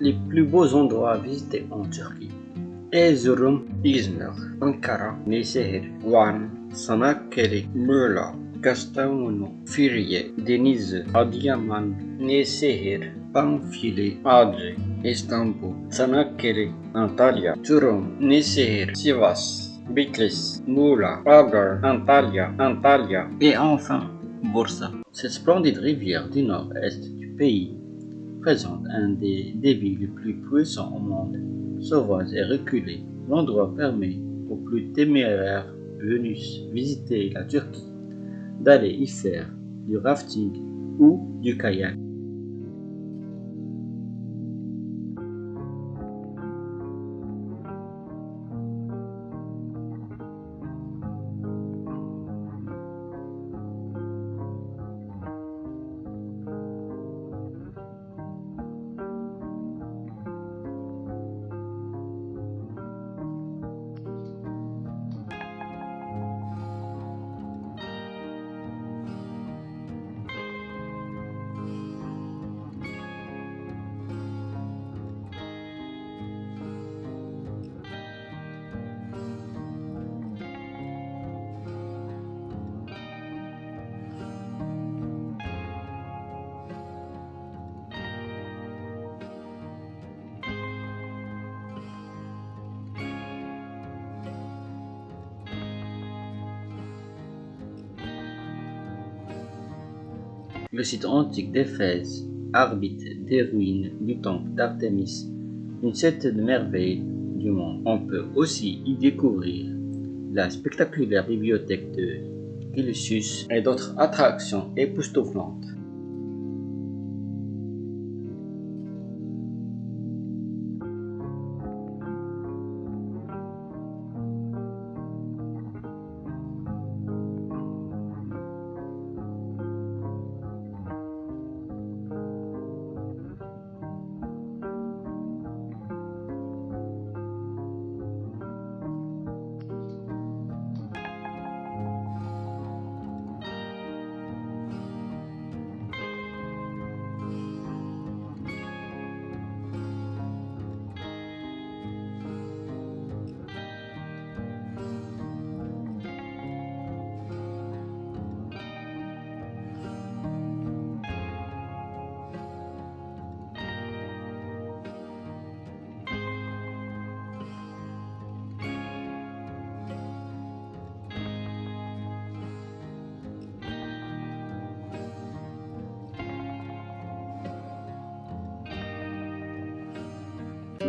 Les plus beaux endroits à visiter en Turquie. Erzurum, Izmir, Ankara, Nisehir, Van, Sanakkale, Muğla, Kastamonu, Firye, Denizli, Adıyaman, Nisehir, Pamfili, Adre, Istanbul, Sanakkale, Antalya, Turum, Nisehir, Sivas, Bitlis, Muğla, Agar, Antalya, Antalya et enfin Bursa. Cette splendide rivière du nord-est du pays présente un des débits les plus puissants au monde. Sauvage et reculé, l'endroit permet aux plus téméraires venus visiter la Turquie d'aller y faire du rafting ou du kayak. Le site antique d'Éphèse arbitre des ruines du temple d'Artémis, une certaine merveille du monde. On peut aussi y découvrir la spectaculaire bibliothèque de Illusus et d'autres attractions époustouflantes.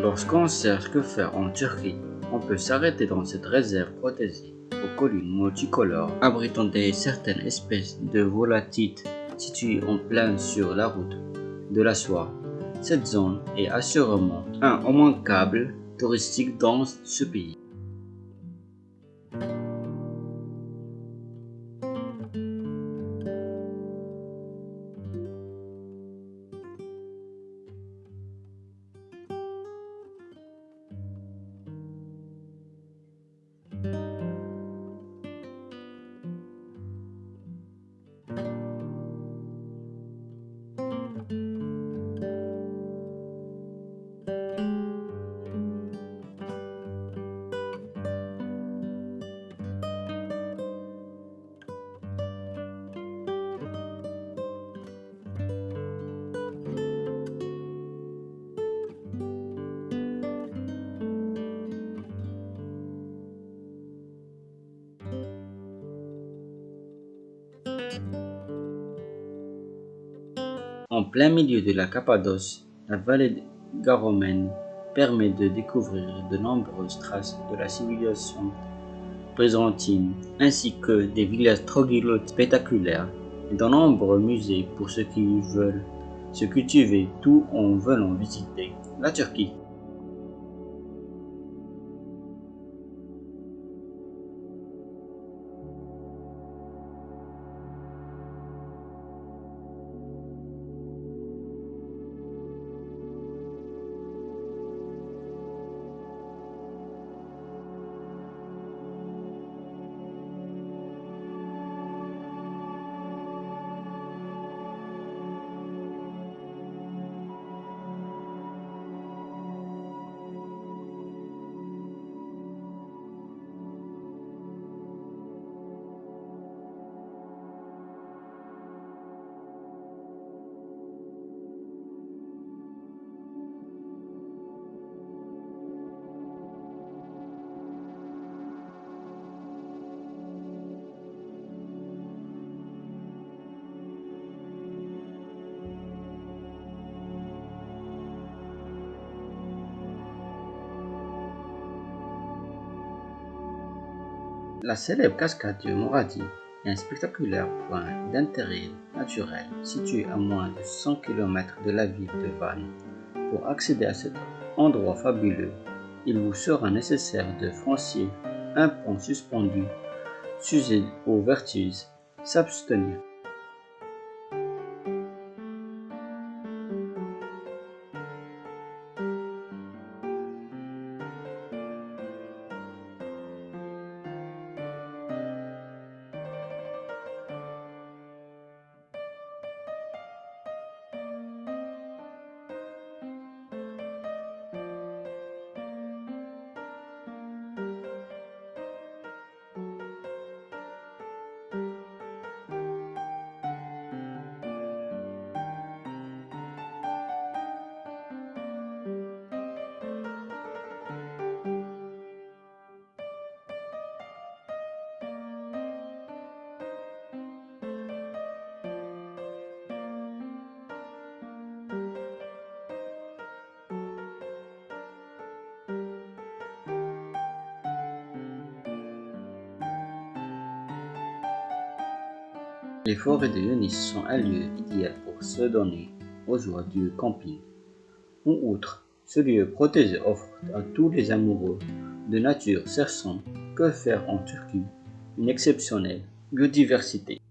Lorsqu'on cherche que faire en Turquie, on peut s'arrêter dans cette réserve protégée aux collines multicolores abritant des certaines espèces de volatiles situées en plein sur la route de la soie. Cette zone est assurément un immanquable touristique dans ce pays. Plein milieu de la Cappadoce, la vallée garomène permet de découvrir de nombreuses traces de la civilisation byzantine, ainsi que des villages troglodytes spectaculaires et de nombreux musées pour ceux qui veulent se cultiver tout en venant visiter la Turquie. La célèbre cascade de Moradi est un spectaculaire point d'intérêt naturel situé à moins de 100 km de la ville de Vannes. Pour accéder à cet endroit fabuleux, il vous sera nécessaire de franchir un pont suspendu, s'user aux vertus, s'abstenir Les forêts de Yunis sont un lieu idéal pour se donner aux joies du camping. En outre, ce lieu protégé offre à tous les amoureux de nature cherchant que faire en Turquie une exceptionnelle biodiversité.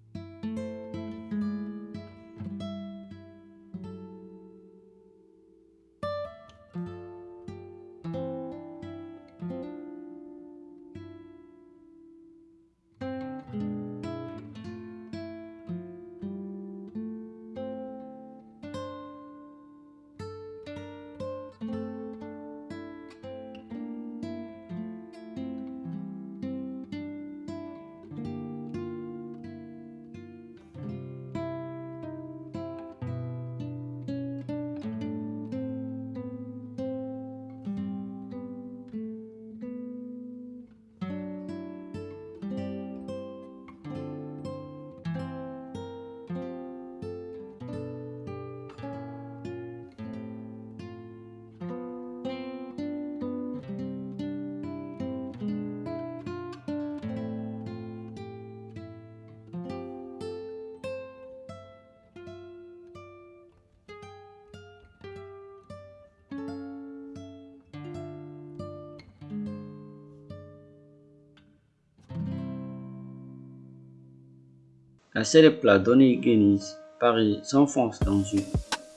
La célèbre plat d'Onegénis Paris s'enfonce dans une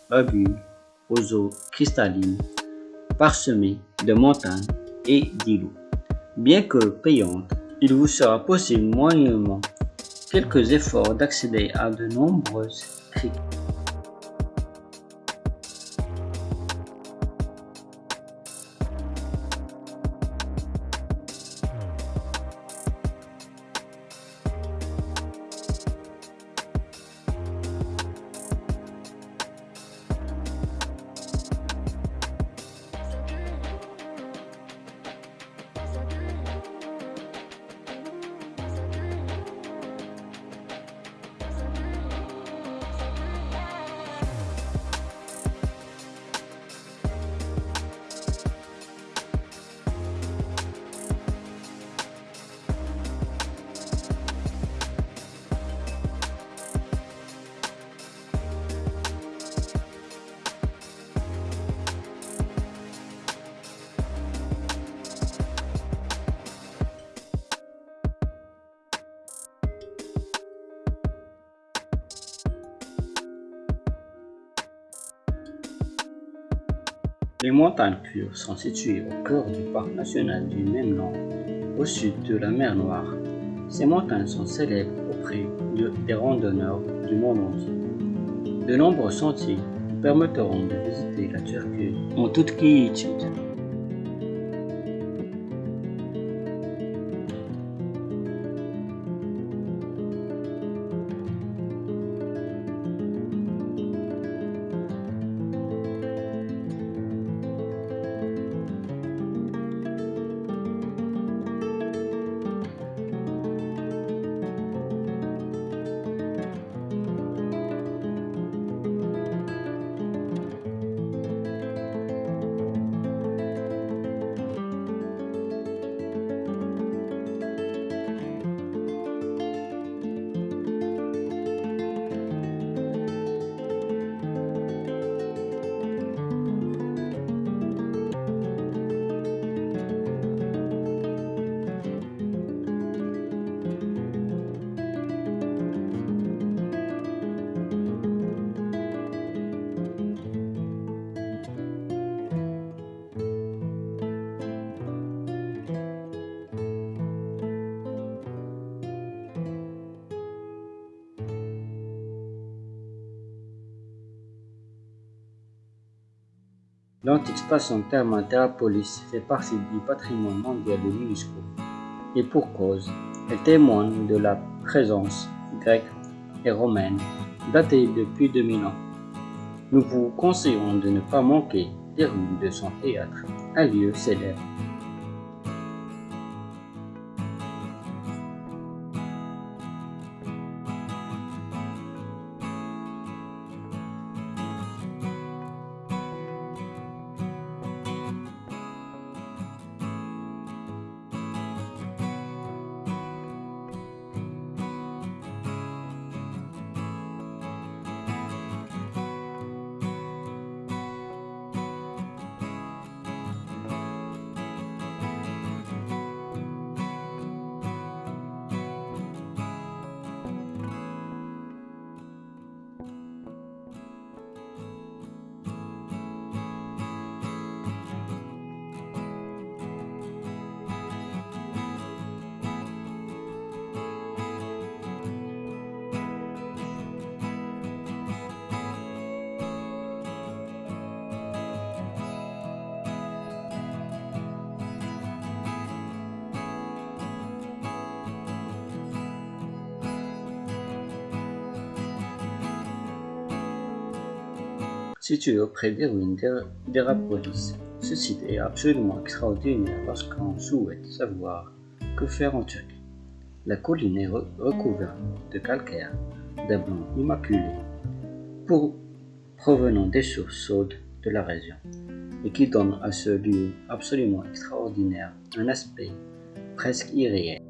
lagune aux eaux cristallines, parsemée de montagnes et d'îlots. Bien que payante, il vous sera possible moyennement quelques efforts d'accéder à de nombreuses criques. Les montagnes Kure sont situées au cœur du parc national du même nom, au sud de la mer Noire. Ces montagnes sont célèbres auprès des randonneurs du monde entier. De nombreux sentiers permettront de visiter la Turquie en toute quiétude. L'antique station thermale Terrapolis fait partie du patrimoine mondial de l'UNESCO. Et pour cause, elle témoigne de la présence grecque et romaine datée depuis 2000 ans. Nous vous conseillons de ne pas manquer des rues de son théâtre, un lieu célèbre situé auprès des ruines d'Hérapolis. Ce site est absolument extraordinaire lorsqu'on souhaite savoir que faire en Turquie. La colline est recouverte de calcaire, d'un blanc immaculé, provenant des sources chaudes de la région, et qui donne à ce lieu absolument extraordinaire un aspect presque irréel.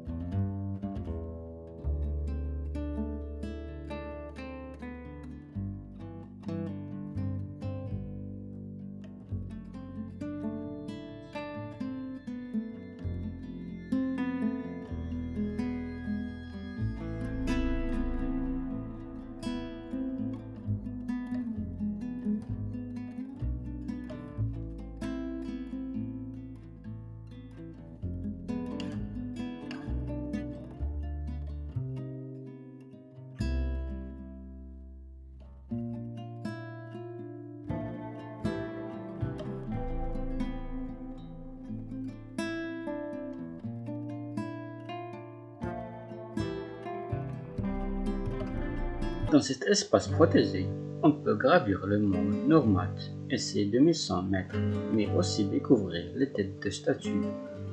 Dans cet espace protégé, on peut gravir le mont Nourmat et ses 2100 mètres, mais aussi découvrir les têtes de statues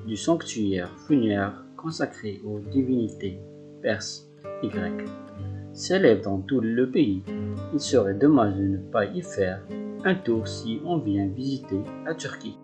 du sanctuaire funéraire consacré aux divinités perses et grecques. Célèbre dans tout le pays, il serait dommage de ne pas y faire un tour si on vient visiter la Turquie.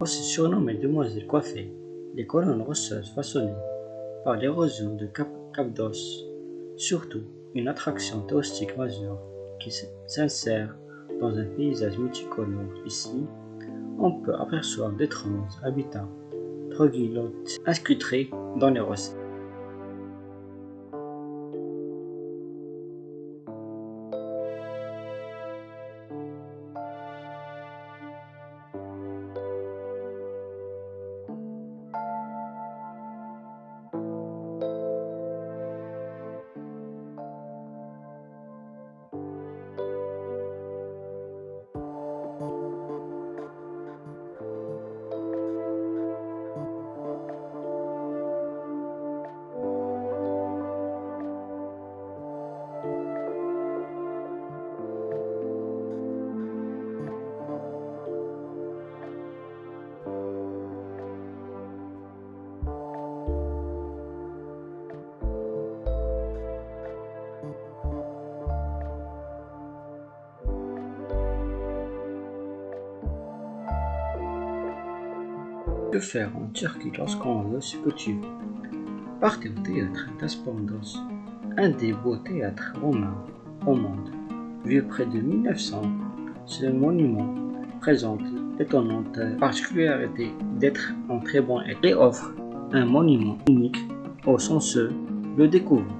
Aussi surnommée demoiselle coiffée, les colonnes rocheuses façonnées par l'érosion de Cap Capdos, surtout une attraction touristique majeure qui s'insère dans un paysage multicolore. Ici, on peut apercevoir d'étranges habitats troglodytes inscrits dans les rochers. Faire en Turquie lorsqu'on veut tu veux Partez au théâtre d'Aspondos, un des beaux théâtres romains au monde. Vieux près de 1900, ce monument présente l'étonnante particularité d'être en très bon état et offre un monument unique au sens le découvre.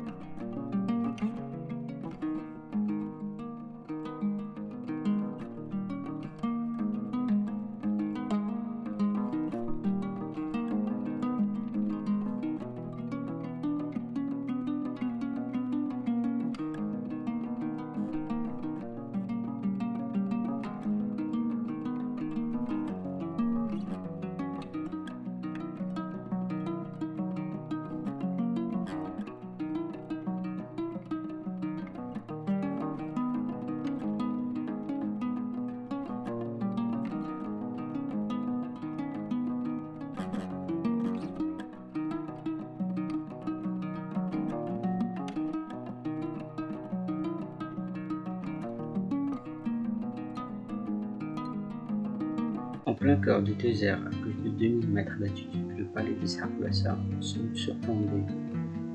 Cœur du désert, à plus de 2000 mètres d'altitude, le palais des Sargassas semble surplombé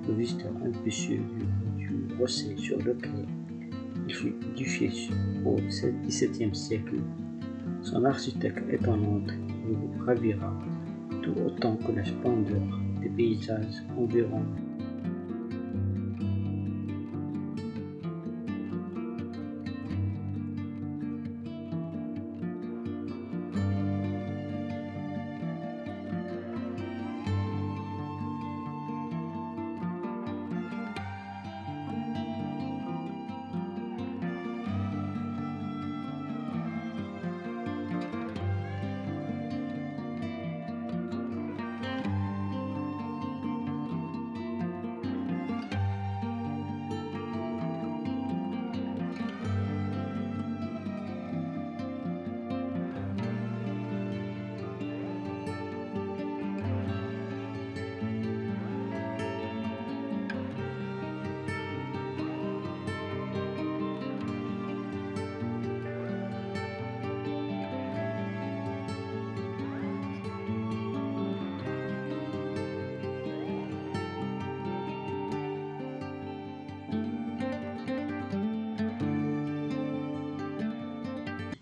le visiteur impétueux du, du sur lequel il fut édifié au XVIIe siècle. Son architecte étonnante vous ravira tout autant que la splendeur des paysages environnants.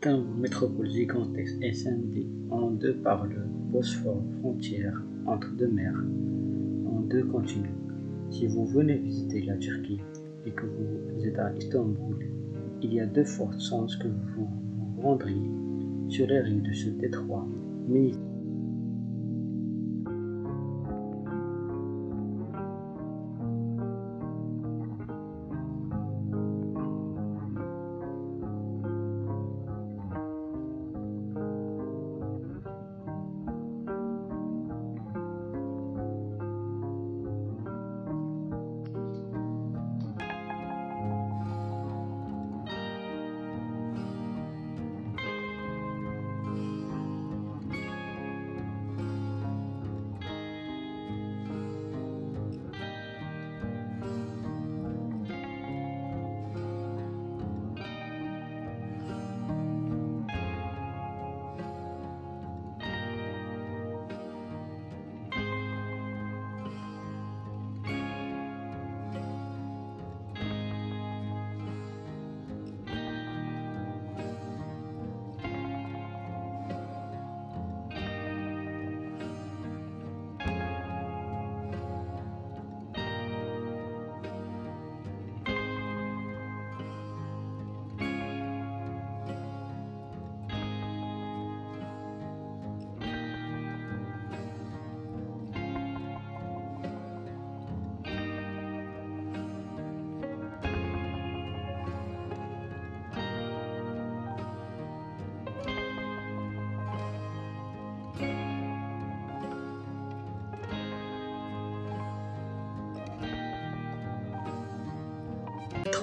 Un métropole gigantesque et scindée en deux par le Bosphore, frontière entre deux mers, en deux continents. Si vous venez visiter la Turquie et que vous êtes à Istanbul, il y a de fortes chances que vous vous rendriez sur les rives de ce détroit.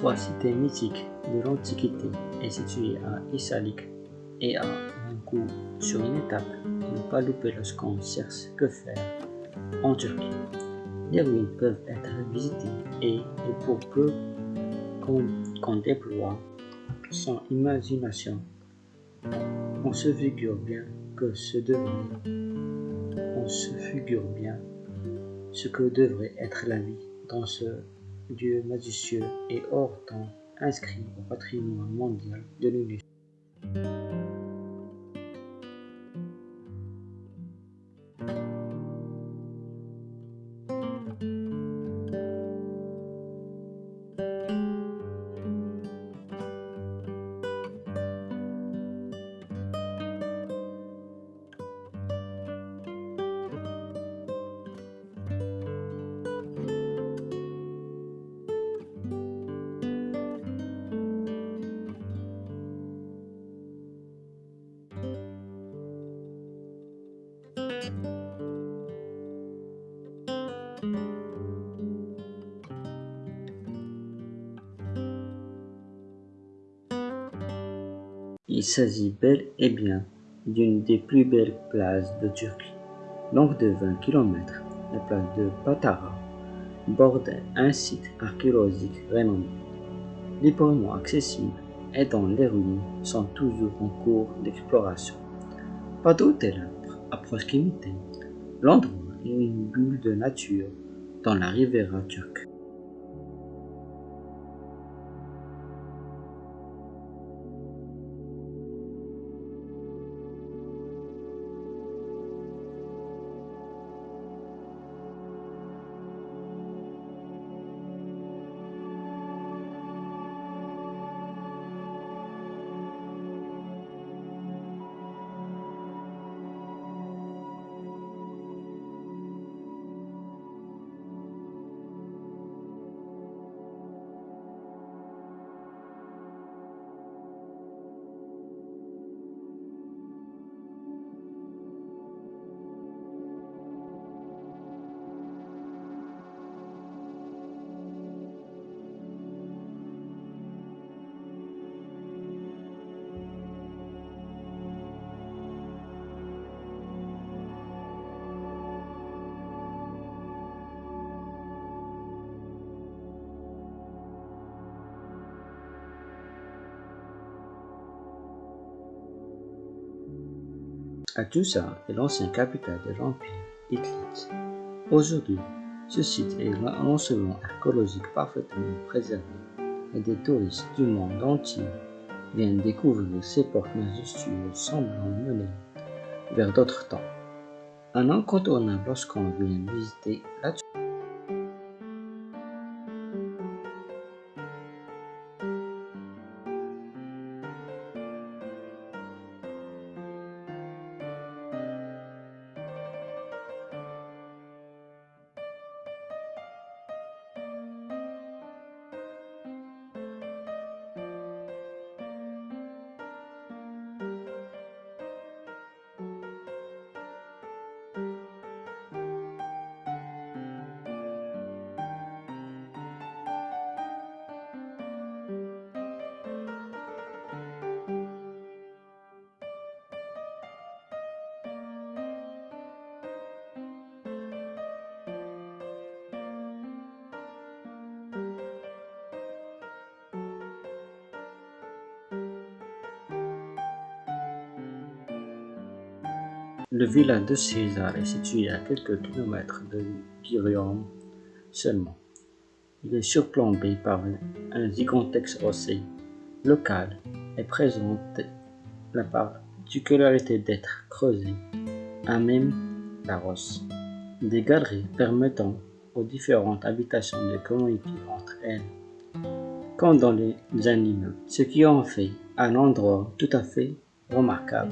Trois cités mythiques de l'Antiquité est située à Issalik et à Mankou sur une étape ne pas louper lorsqu'on cherche que faire en Turquie. Les ruines peuvent être visitées et, pour peu qu'on déploie son imagination, on se figure bien que ce devient se figure bien ce que devrait être la vie dans ce Dieu majestueux et hors temps inscrit au patrimoine mondial de l'UNESCO. S'agit bel et bien d'une des plus belles places de Turquie. Longue de 20 km, la place de Patara borde un site archéologique renommé. Librement accessible et dont les ruines sont toujours en cours d'exploration. Pas d'hôtel à proximité, l'endroit est une bulle de nature dans la Riviera turque. Atusa est l'ancienne capitale de l'Empire hittite. Aujourd'hui, ce site est un enseignement archéologique parfaitement préservé et des touristes du monde entier viennent découvrir ces portes majestueuses semblant mener vers d'autres temps. Un incontournable lorsqu'on vient visiter la Le village de César est situé à quelques kilomètres de Girium seulement. Il est surplombé par un gigantesque rocher local et présente la particularité d'être creusé à même la roche. Des galeries permettant aux différentes habitations de communiquer entre elles, comme dans les animaux, ce qui en fait un endroit tout à fait remarquable.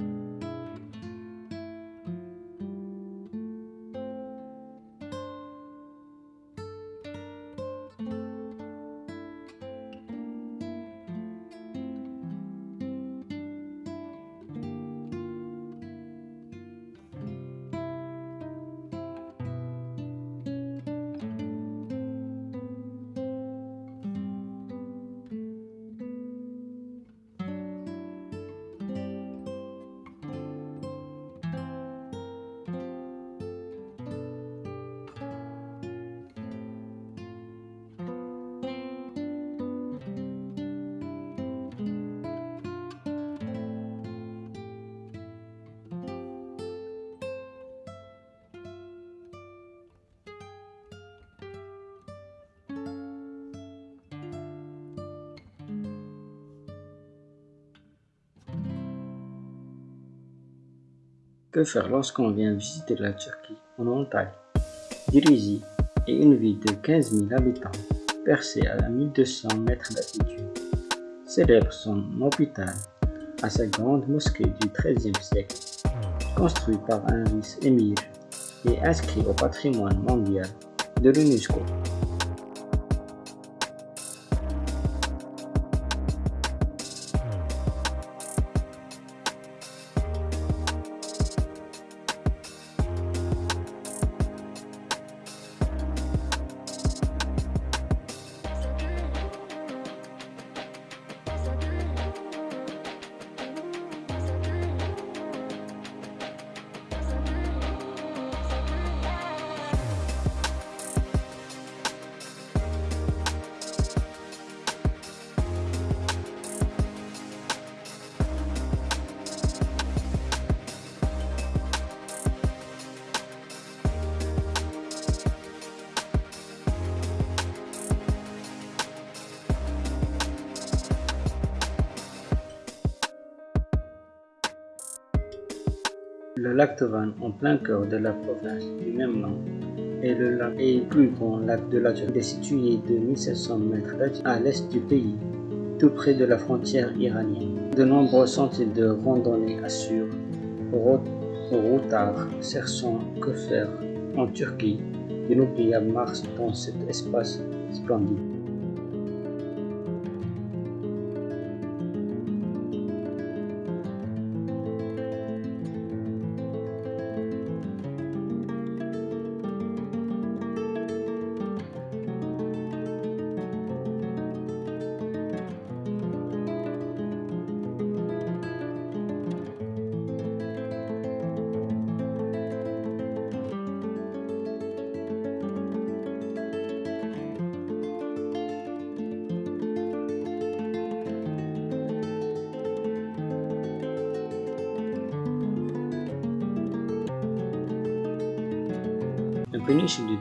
Que faire lorsqu'on vient visiter la Turquie en Antalya Dirigi est une ville de 15 000 habitants, percée à 1200 mètres d'altitude. Célèbre son hôpital à sa grande mosquée du XIIIe siècle, construite par un vice-émir et inscrit au patrimoine mondial de l'UNESCO. Lac en plein cœur de la province du même nom, est le lac et plus grand lac de la Turquie. Est situé de 1700 mètres à l'est du pays, tout près de la frontière iranienne. De nombreux sentiers de randonnée assurent routards, cherchant que faire en Turquie d'inoubliables marches dans cet espace splendide.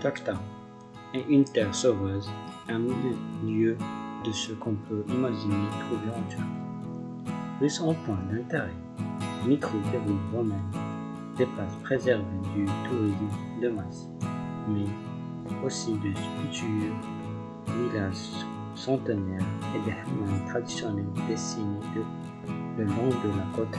Takta est une terre sauveuse, un milieu de ce qu'on peut imaginer trouver en Turquie. De son point d'intérêt, micro-villes romaines, des places préservées du tourisme de masse, mais aussi de sculptures, villages centenaires et des traditionnels dessinés le long de la côte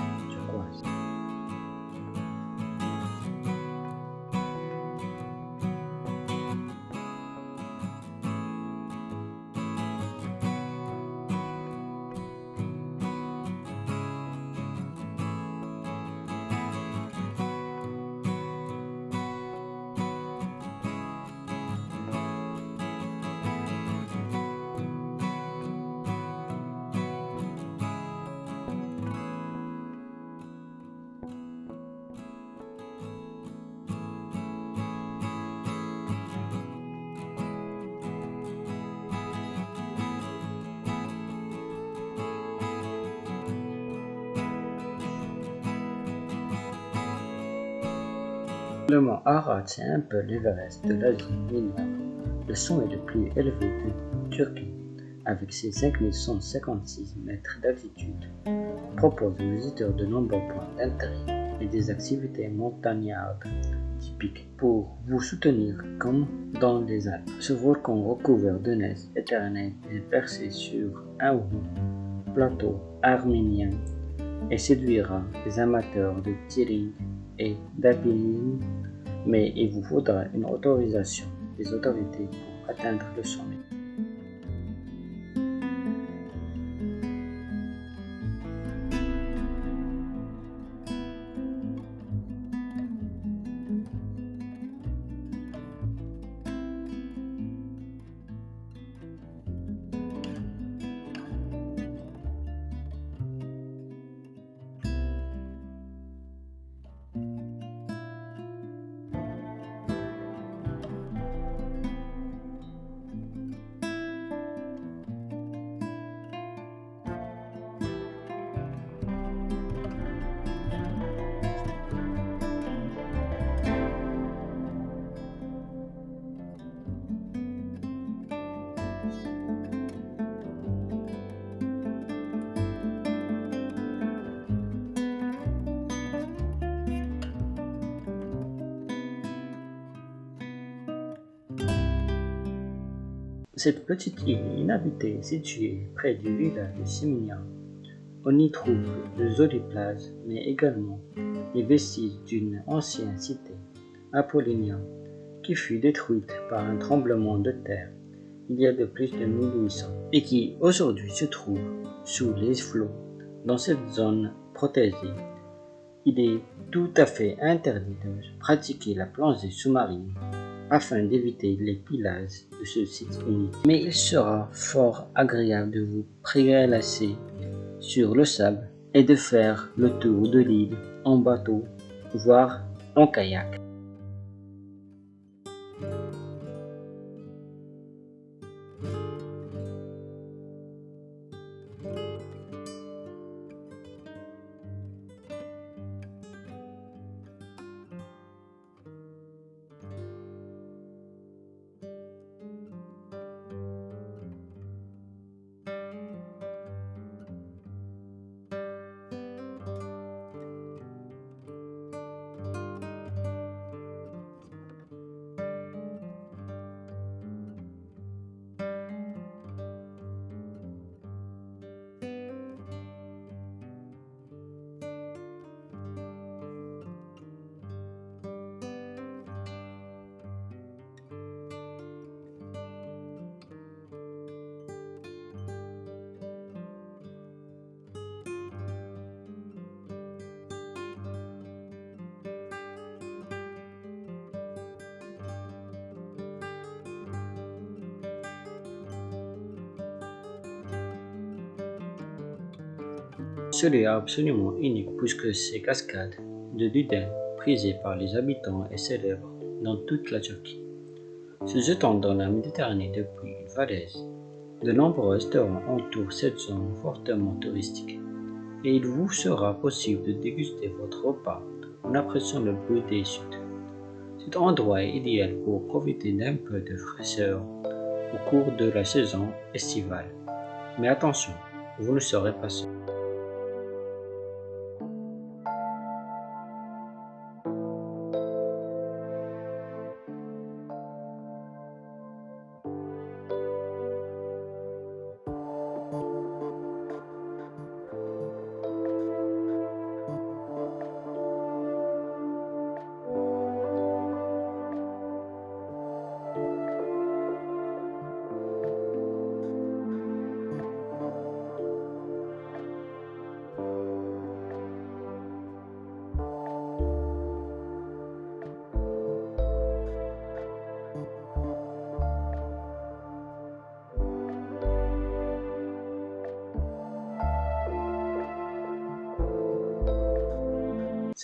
Le mont Arad, c'est un peu l'Everest de l'Asie mineure. Le sommet le plus élevé de Turquie, avec ses 5156 mètres d'altitude, propose aux visiteurs de nombreux points d'intérêt et des activités montagnardes typiques pour vous soutenir comme dans les Alpes. Ce volcan recouvert de neige éternelle est percé sur un haut plateau arménien et séduira les amateurs de tirage et d'alpinisme, mais il vous faudra une autorisation des autorités pour atteindre le sommet. Cette petite île inhabitée située près du village de Siminia, on y trouve de jolies plages, mais également les vestiges d'une ancienne cité, Apollinia, qui fut détruite par un tremblement de terre il y a de plus de 1800 et qui aujourd'hui se trouve sous les flots dans cette zone protégée. Il est tout à fait interdit de pratiquer la plongée sous-marine afin d'éviter les pillages ce site unique. Mais il sera fort agréable de vous prélasser sur le sable et de faire le tour de l'île en bateau, voire en kayak. Est absolument unique puisque ces cascades de Duden, prisées par les habitants et célèbres dans toute la Turquie. Se jetant dans la Méditerranée depuis une falaise, de nombreux restaurants entourent cette zone fortement touristique et il vous sera possible de déguster votre repas en appréciant le bleu des sud. Cet endroit est idéal pour profiter d'un peu de fraîcheur au cours de la saison estivale. Mais attention, vous ne serez pas seul.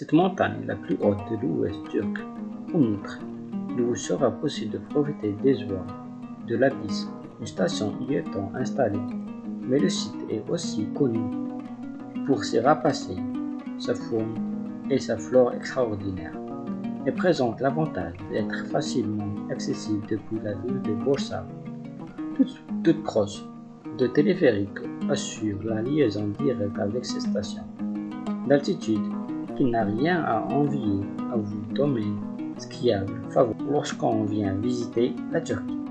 Cette montagne la plus haute de l'ouest turc. Outre, il vous sera possible de profiter des oies de l'abysse, une station y étant installée. Mais le site est aussi connu pour ses rapaces, sa faune et sa flore extraordinaire, et présente l'avantage d'être facilement accessible depuis la ville de Borsa. Toute, toute proche de téléphérique assure la liaison directe avec ces stations. D'altitude, qui n'a rien à envier à vous domaine skiable favori lorsqu'on vient visiter la Turquie.